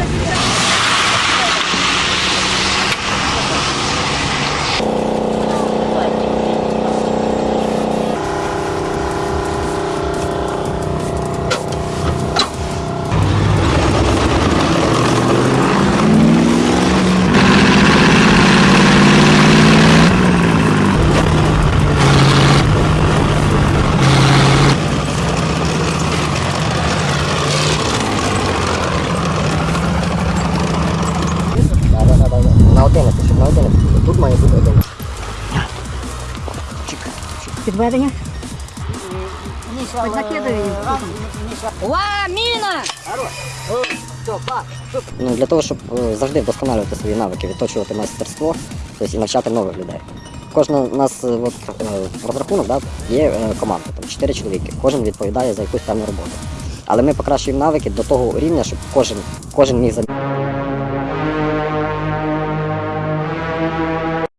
Let's go. на 11, щоб на 11. Тут має бути 11. Підведення. Ла, міна! Ну, Для того, щоб е, завжди вдосконалювати свої навики, відточувати майстерство тобто, і навчати нових людей. Кожен у нас е, от, е, розрахунок да, є команда, там 4 чоловіки, кожен відповідає за якусь певну роботу. Але ми покращуємо навики до того рівня, щоб кожен, кожен міг замінити.